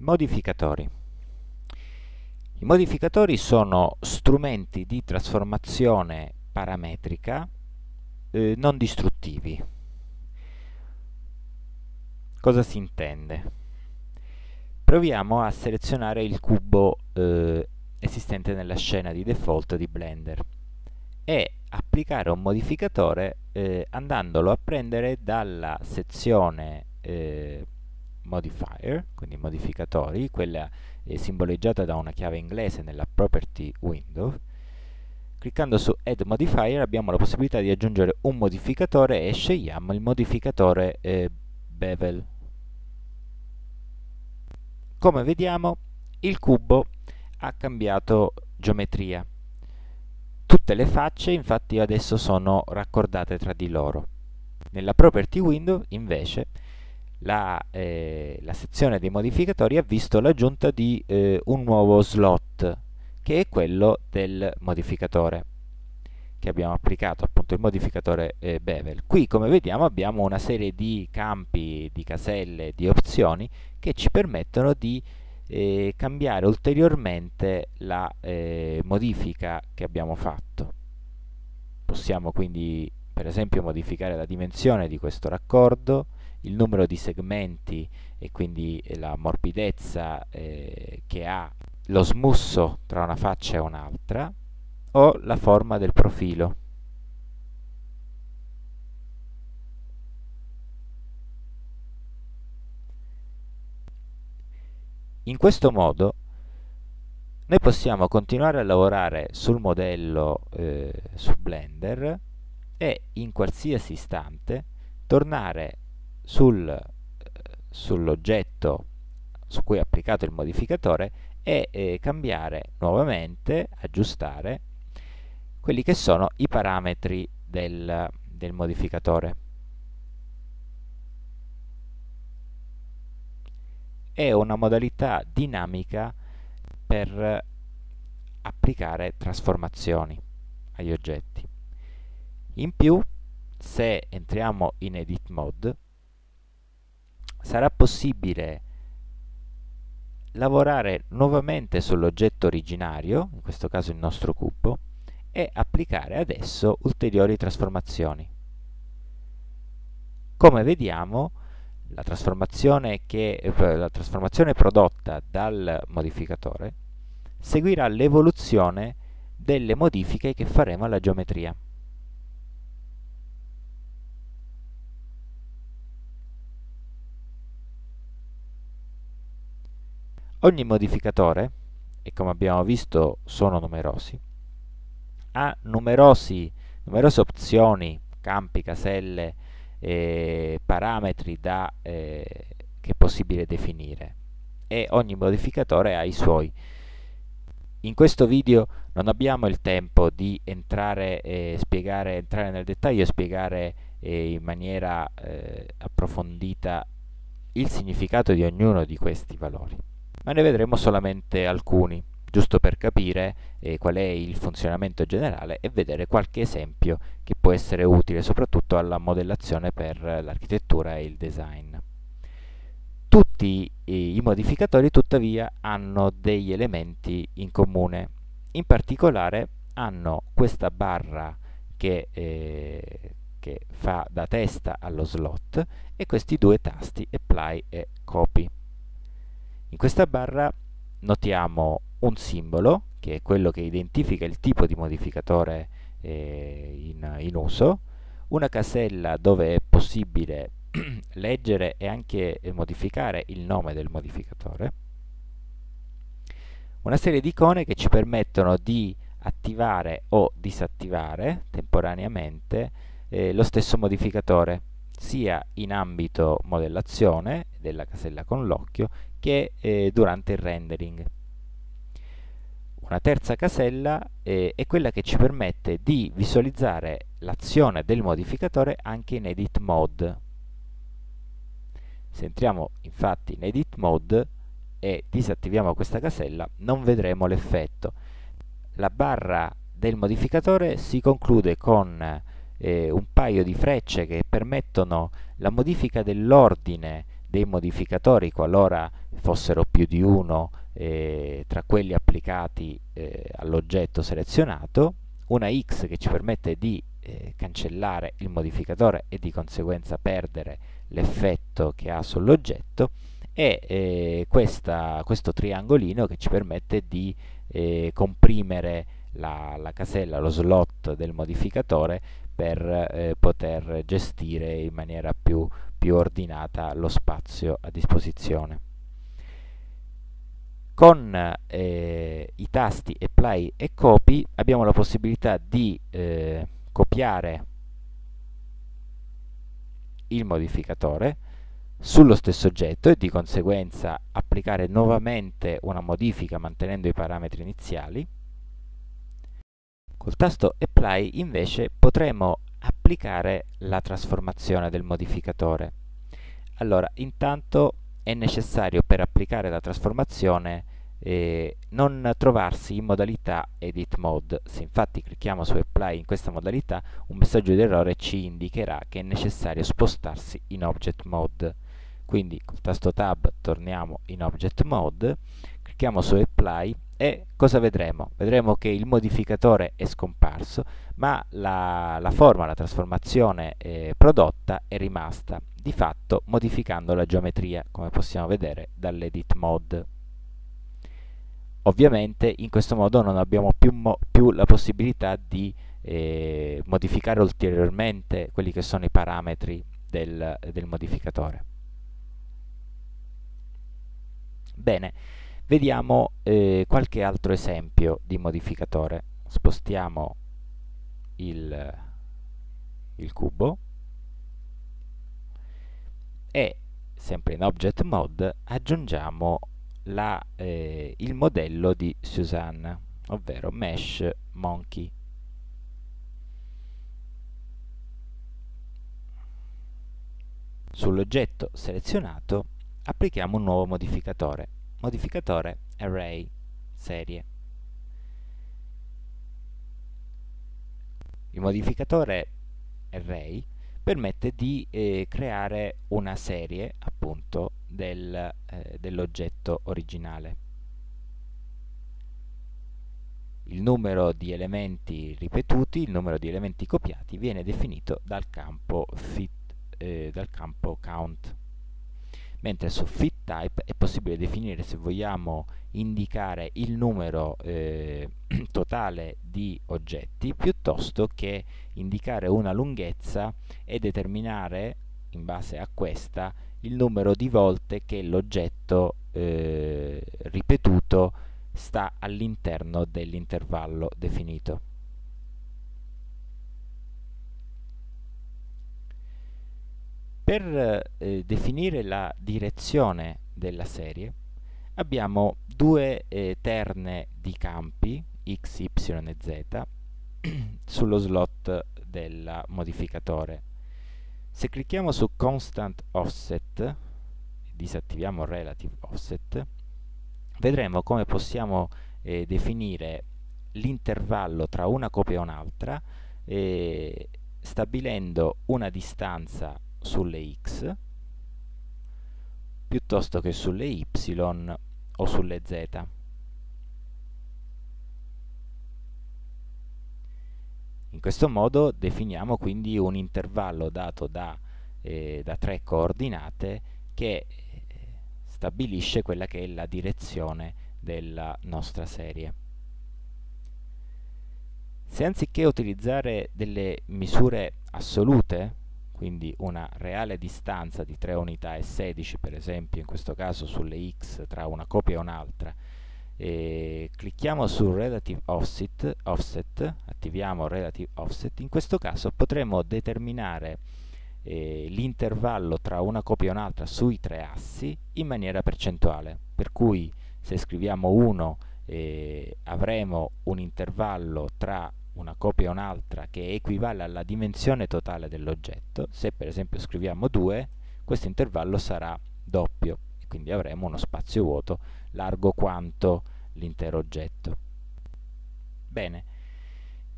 Modificatori. I modificatori sono strumenti di trasformazione parametrica eh, non distruttivi. Cosa si intende? Proviamo a selezionare il cubo eh, esistente nella scena di default di Blender e applicare un modificatore eh, andandolo a prendere dalla sezione eh, modifier, quindi modificatori, quella eh, simboleggiata da una chiave inglese nella property window. Cliccando su add modifier abbiamo la possibilità di aggiungere un modificatore e scegliamo il modificatore eh, bevel. Come vediamo il cubo ha cambiato geometria. Tutte le facce infatti adesso sono raccordate tra di loro. Nella property window invece la, eh, la, sezione dei modificatori ha visto l'aggiunta di eh, un nuovo slot che è quello del modificatore che abbiamo applicato, appunto il modificatore eh, bevel. Qui come vediamo abbiamo una serie di campi, di caselle, di opzioni che ci permettono di eh, cambiare ulteriormente la eh, modifica che abbiamo fatto. Possiamo quindi per esempio modificare la dimensione di questo raccordo, il numero di segmenti e quindi la morbidezza eh, che ha lo smusso tra una faccia e un'altra o la forma del profilo. In questo modo noi possiamo continuare a lavorare sul modello eh, su Blender e in qualsiasi istante tornare sul, eh, sull'oggetto su cui è applicato il modificatore e eh, cambiare nuovamente, aggiustare quelli che sono i parametri del, del modificatore. È una modalità dinamica per applicare trasformazioni agli oggetti. In più, se entriamo in Edit Mode, sarà possibile lavorare nuovamente sull'oggetto originario, in questo caso il nostro cubo, e applicare adesso ulteriori trasformazioni. Come vediamo, la trasformazione, che, eh, la trasformazione prodotta dal modificatore seguirà l'evoluzione delle modifiche che faremo alla geometria. Ogni modificatore, e come abbiamo visto sono numerosi, ha numerosi, numerose opzioni, campi, caselle, eh, parametri da, eh, che è possibile definire e ogni modificatore ha i suoi. In questo video non abbiamo il tempo di entrare, eh, spiegare, entrare nel dettaglio e spiegare eh, in maniera eh, approfondita il significato di ognuno di questi valori ma ne vedremo solamente alcuni, giusto per capire eh, qual è il funzionamento generale e vedere qualche esempio che può essere utile soprattutto alla modellazione per l'architettura e il design. Tutti i modificatori tuttavia hanno degli elementi in comune, in particolare hanno questa barra che, eh, che fa da testa allo slot e questi due tasti apply e copy. In questa barra notiamo un simbolo, che è quello che identifica il tipo di modificatore eh, in, in, uso, una casella dove è possibile leggere e anche modificare il nome del modificatore, una serie di icone che ci permettono di attivare o disattivare temporaneamente eh, lo stesso modificatore sia in ambito modellazione della casella con l'occhio che eh, durante il rendering. Una terza casella eh, è quella che ci permette di visualizzare l'azione del modificatore anche in Edit Mode. Se entriamo infatti in Edit Mode e disattiviamo questa casella non vedremo l'effetto. La barra del modificatore si conclude con eh, un paio di frecce che permettono la modifica dell'ordine dei modificatori qualora fossero più di uno eh, tra quelli applicati eh, all'oggetto selezionato, una x che ci permette di eh, cancellare il modificatore e di conseguenza perdere l'effetto che ha sull'oggetto e eh, questa, questo triangolino che ci permette di eh, comprimere la, la, casella, lo slot del modificatore per eh, poter gestire in maniera più, più ordinata lo spazio a disposizione. Con eh, i tasti apply e copy abbiamo la possibilità di eh, copiare il modificatore sullo stesso oggetto e di conseguenza applicare nuovamente una modifica mantenendo i parametri iniziali. Col tasto Apply invece potremo applicare la trasformazione del modificatore. Allora, intanto è necessario per applicare la trasformazione eh, non trovarsi in modalità edit mode. Se infatti clicchiamo su apply in questa modalità, un messaggio di errore ci indicherà che è necessario spostarsi in object mode. Quindi col tasto tab torniamo in object mode, clicchiamo su apply e cosa vedremo? Vedremo che il modificatore è scomparso, ma la, la forma, la trasformazione eh, prodotta è rimasta, di fatto modificando la geometria, come possiamo vedere dall'edit mode. Ovviamente in questo modo non abbiamo più, più la possibilità di eh, modificare ulteriormente quelli che sono i parametri del, del modificatore. Bene, vediamo eh, qualche altro esempio di modificatore. Spostiamo il, il cubo e sempre in Object Mode aggiungiamo la, eh, il modello di Suzanne, ovvero Mesh Monkey. Sull'oggetto selezionato applichiamo un nuovo modificatore, modificatore Array serie. Il modificatore Array permette di eh, creare una serie appunto del, eh, dell'oggetto originale. Il numero di elementi ripetuti, il numero di elementi copiati viene definito dal campo, fit, eh, dal campo count mentre su fit type è possibile definire se vogliamo indicare il numero eh, totale di oggetti piuttosto che indicare una lunghezza e determinare in base a questa il numero di volte che l'oggetto eh, ripetuto sta all'interno dell'intervallo definito. Per eh, definire la direzione della serie abbiamo due eh, terne di campi x, y e z sullo slot del modificatore. Se clicchiamo su Constant Offset disattiviamo Relative Offset, vedremo come possiamo eh, definire l'intervallo tra una copia e un'altra eh, stabilendo una distanza sulle x piuttosto che sulle y o sulle z. In questo modo definiamo quindi un intervallo dato da, eh, da tre coordinate che eh, stabilisce quella che è la direzione della nostra serie. Se anziché utilizzare delle misure assolute quindi una reale distanza di 3 unità e 16 per esempio in questo caso sulle x tra una copia e un'altra. Clicchiamo su relative offset, offset attiviamo relative offset. In questo caso potremo determinare eh, l'intervallo tra una copia e un'altra sui tre assi in maniera percentuale. Per cui se scriviamo 1 eh, avremo un intervallo tra una copia e un'altra che equivale alla dimensione totale dell'oggetto, se per esempio scriviamo 2, questo intervallo sarà doppio e quindi avremo uno spazio vuoto largo quanto l'intero oggetto. Bene,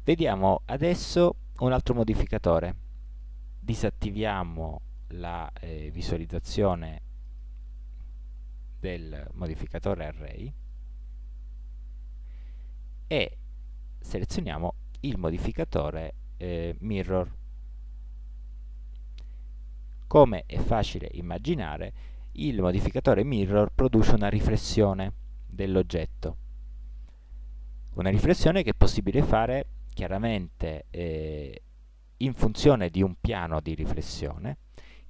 vediamo adesso un altro modificatore. Disattiviamo la eh, visualizzazione del modificatore array e selezioniamo il modificatore eh, mirror. Come è facile immaginare, il modificatore mirror produce una riflessione dell'oggetto. Una riflessione che è possibile fare chiaramente eh, in funzione di un piano di riflessione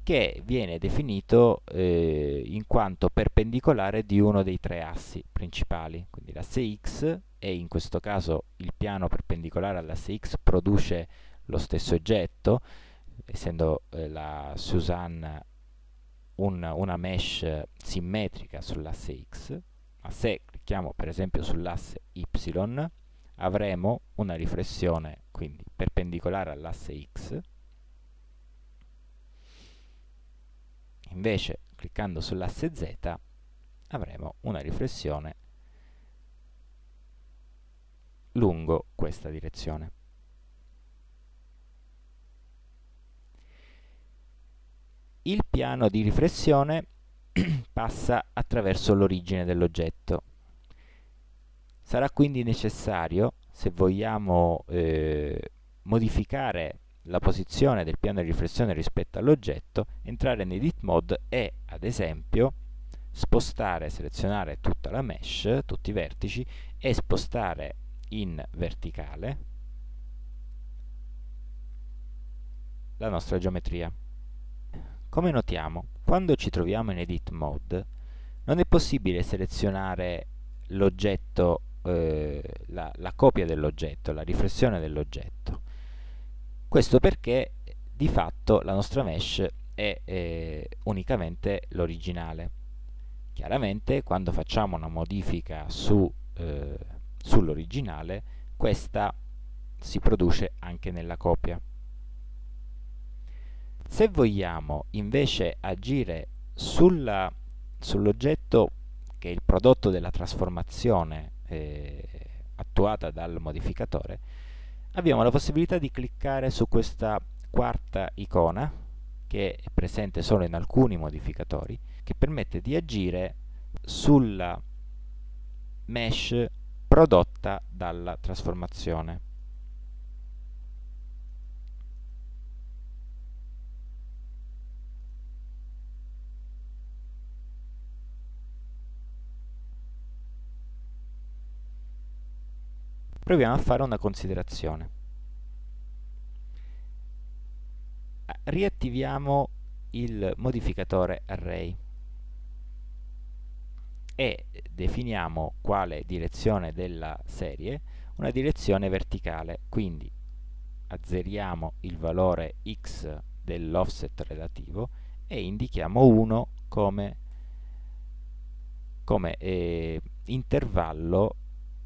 che viene definito eh, in quanto perpendicolare di uno dei tre assi principali, quindi l'asse x e in questo caso il piano perpendicolare all'asse x produce lo stesso oggetto, essendo eh, la Suzanne un, una mesh simmetrica sull'asse x, ma se clicchiamo per esempio sull'asse y avremo una riflessione quindi perpendicolare all'asse x invece cliccando sull'asse z avremo una riflessione lungo questa direzione. Il piano di riflessione passa attraverso l'origine dell'oggetto. Sarà quindi necessario se vogliamo eh, modificare la posizione del piano di riflessione rispetto all'oggetto, entrare in Edit Mode e, ad esempio, spostare, selezionare tutta la mesh, tutti i vertici, e spostare in verticale la nostra geometria. Come notiamo, quando ci troviamo in Edit Mode, non è possibile selezionare l'oggetto, eh, la, la copia dell'oggetto, la riflessione dell'oggetto questo perché di fatto la nostra mesh è eh, unicamente l'originale. Chiaramente quando facciamo una modifica su, eh, sull'originale, questa si produce anche nella copia. Se vogliamo invece agire sull'oggetto che è il prodotto della trasformazione eh, attuata dal modificatore, abbiamo la possibilità di cliccare su questa quarta icona che è presente solo in alcuni modificatori che permette di agire sulla mesh prodotta dalla trasformazione. Proviamo a fare una considerazione. Riattiviamo il modificatore array e definiamo quale direzione della serie una direzione verticale, quindi azzeriamo il valore x dell'offset relativo e indichiamo 1 come, come eh, intervallo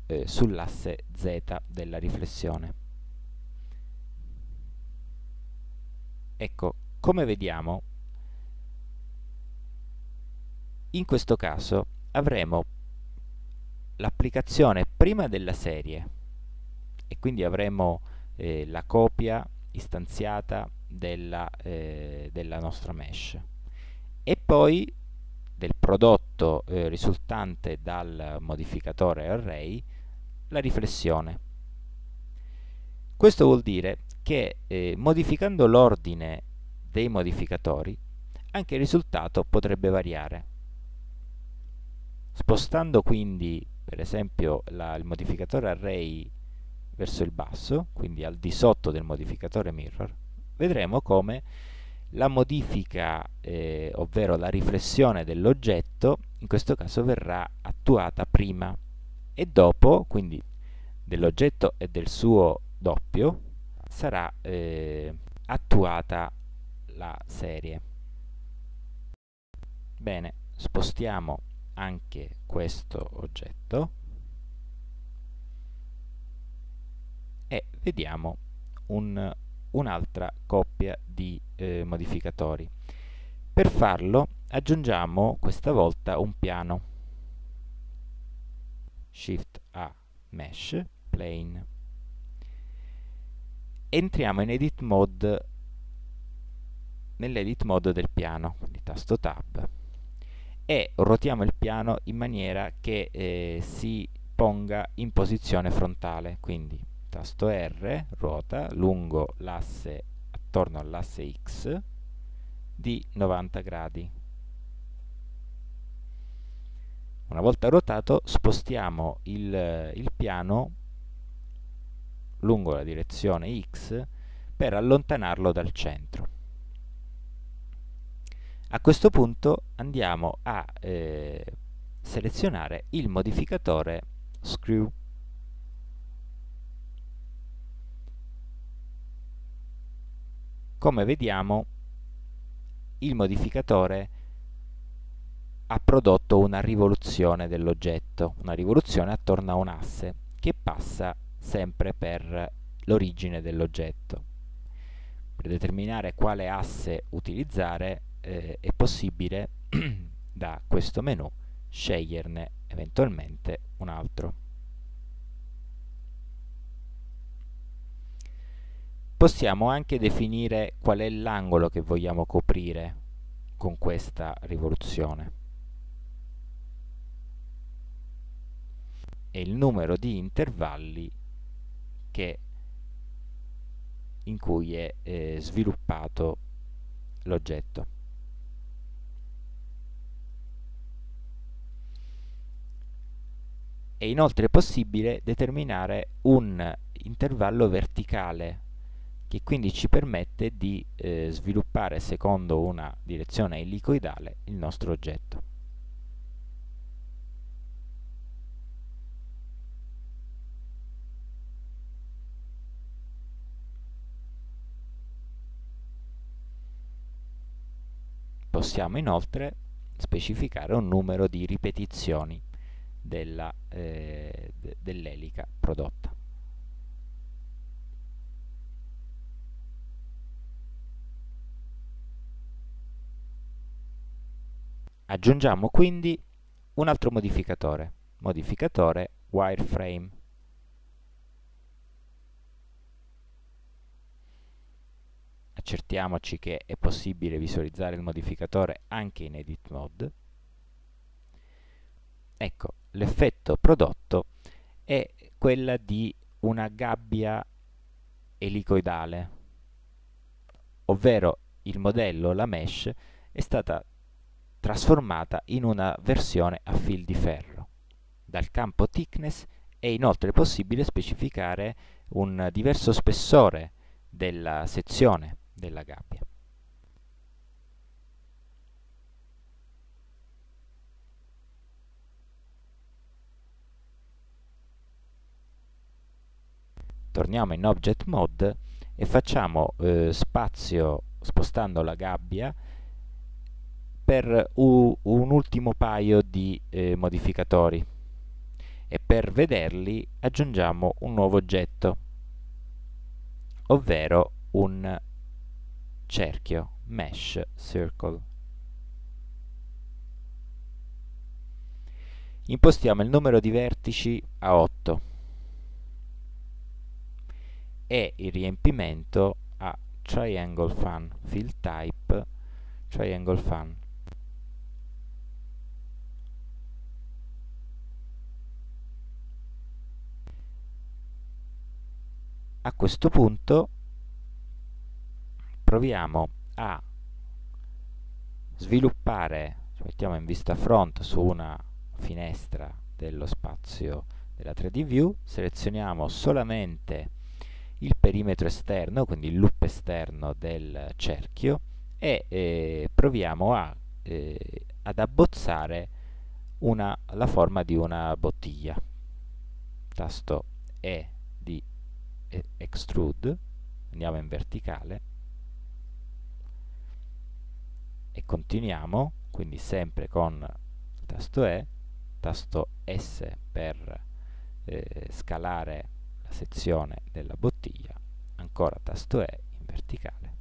eh, sull'asse z della riflessione. Ecco, come vediamo, in questo caso avremo l'applicazione prima della serie e quindi avremo eh, la copia istanziata della, eh, della, nostra mesh e poi del prodotto eh, risultante dal modificatore array la riflessione. Questo vuol dire che eh, modificando l'ordine dei modificatori anche il risultato potrebbe variare. Spostando quindi per esempio la, il modificatore array verso il basso, quindi al di sotto del modificatore mirror, vedremo come la modifica, eh, ovvero la riflessione dell'oggetto, in questo caso verrà attuata prima e dopo, quindi dell'oggetto e del suo doppio, sarà eh, attuata la serie. Bene, spostiamo anche questo oggetto e vediamo un, un'altra coppia di eh, modificatori. Per farlo aggiungiamo questa volta un piano Shift A, Mesh, Plane. Entriamo in Edit Mode, nell'Edit Mode del piano, quindi tasto Tab, e ruotiamo il piano in maniera che eh, si ponga in posizione frontale, quindi tasto R, ruota lungo l'asse attorno all'asse X di 90 gradi. Una volta ruotato spostiamo il, il piano lungo la direzione X per allontanarlo dal centro. A questo punto andiamo a eh, selezionare il modificatore Screw. Come vediamo il modificatore ha prodotto una rivoluzione dell'oggetto, una rivoluzione attorno a un asse che passa sempre per l'origine dell'oggetto. Per determinare quale asse utilizzare eh, è possibile da questo menu sceglierne eventualmente un altro. Possiamo anche definire qual è l'angolo che vogliamo coprire con questa rivoluzione e il numero di intervalli che, in cui è eh, sviluppato l'oggetto. È inoltre possibile determinare un intervallo verticale che quindi ci permette di eh, sviluppare secondo una direzione elicoidale il nostro oggetto. Possiamo inoltre specificare un numero di ripetizioni eh, dell'elica eh, dell prodotta. Aggiungiamo quindi un altro modificatore, modificatore wireframe. Accertiamoci che è possibile visualizzare il modificatore anche in edit mode. Ecco, l'effetto prodotto è quella di una gabbia elicoidale, ovvero il modello, la mesh, è stata trasformata in una versione a fil di ferro. Dal campo thickness è inoltre possibile specificare un diverso spessore della sezione della gabbia. torniamo in Object Mode e facciamo eh, spazio spostando la gabbia per un ultimo paio di eh, modificatori e per vederli aggiungiamo un nuovo oggetto ovvero un cerchio mesh circle. Impostiamo il numero di vertici a 8 e il riempimento a triangle fan fill type triangle fan. A questo punto proviamo a sviluppare mettiamo in vista front su una finestra dello spazio della 3D view selezioniamo solamente il perimetro esterno, quindi il loop esterno del cerchio e eh, proviamo a, eh, ad abbozzare una, la forma di una bottiglia. Tasto E di extrude, andiamo in verticale e continuiamo, quindi sempre con il tasto E, tasto S per eh, scalare la sezione della bottiglia, ancora tasto E in verticale.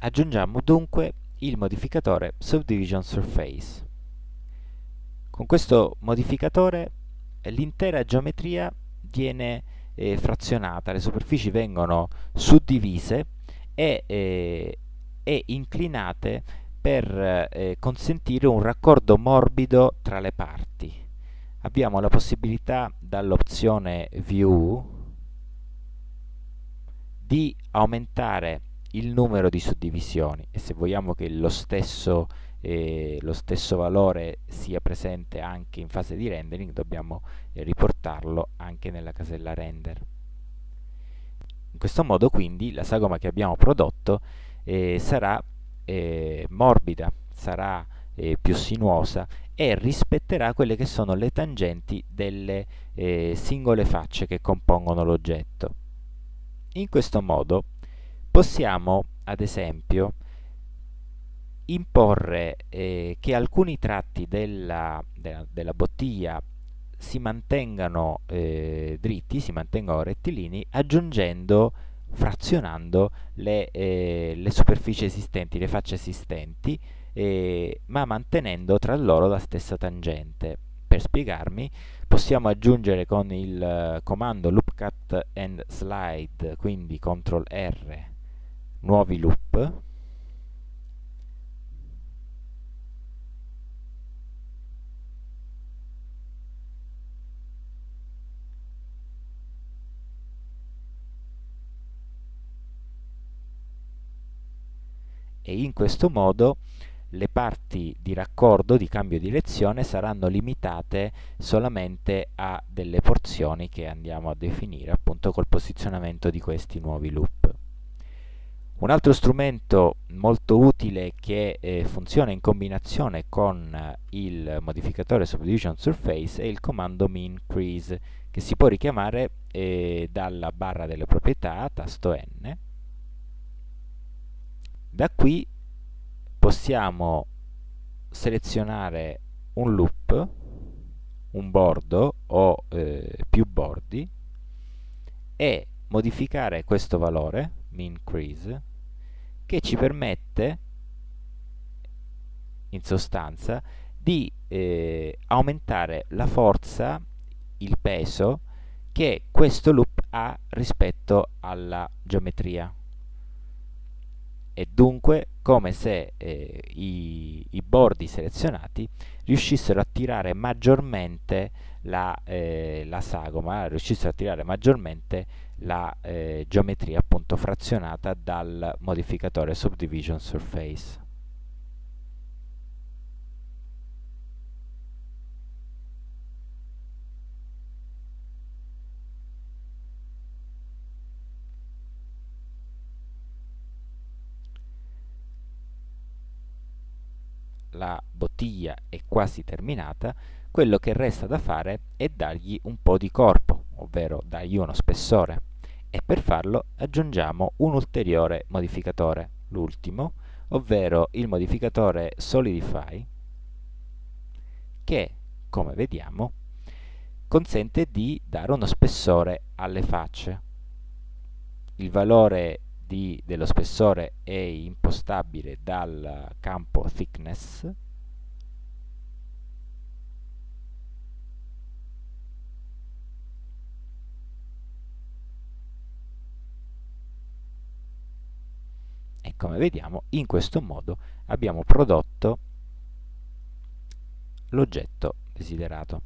Aggiungiamo dunque il modificatore Subdivision Surface Con questo modificatore l'intera geometria viene eh, frazionata, le superfici vengono suddivise e, eh, e inclinate per eh, consentire un raccordo morbido tra le parti. Abbiamo la possibilità dall'opzione View di aumentare il numero di suddivisioni e se vogliamo che lo stesso, eh, lo stesso valore sia presente anche in fase di rendering dobbiamo eh, riportarlo anche nella casella render. In questo modo quindi la sagoma che abbiamo prodotto eh, sarà eh, morbida, sarà eh, più sinuosa e rispetterà quelle che sono le tangenti delle eh, singole facce che compongono l'oggetto. In questo modo possiamo, ad esempio, imporre eh, che alcuni tratti della, della, della bottiglia si mantengano eh, dritti, si mantengano rettilini, aggiungendo, frazionando le, eh, le superfici esistenti, le facce esistenti, eh, ma mantenendo tra loro la stessa tangente. Per spiegarmi, possiamo aggiungere con il uh, comando loop cut and slide, quindi CTRL R, nuovi loop, e in questo modo le parti di raccordo, di cambio di direzione, saranno limitate solamente a delle porzioni che andiamo a definire appunto col posizionamento di questi nuovi loop. Un altro strumento molto utile che eh, funziona in combinazione con eh, il modificatore Subdivision Surface è il comando MinCrease che si può richiamare eh, dalla barra delle proprietà, tasto N. Da qui possiamo selezionare un loop, un bordo o eh, più bordi e modificare questo valore, min-crease, che ci permette in sostanza di eh, aumentare la forza, il peso che questo loop ha rispetto alla geometria. E dunque come se eh, i, i, bordi selezionati riuscissero a tirare maggiormente la, eh, la sagoma, riuscissero a tirare maggiormente la eh, geometria appunto frazionata dal modificatore Subdivision Surface. la bottiglia è quasi terminata, quello che resta da fare è dargli un po' di corpo, ovvero dargli uno spessore. E per farlo aggiungiamo un ulteriore modificatore, l'ultimo, ovvero il modificatore Solidify, che, come vediamo, consente di dare uno spessore alle facce. Il valore di, dello spessore è impostabile dal campo thickness e come vediamo in questo modo abbiamo prodotto l'oggetto desiderato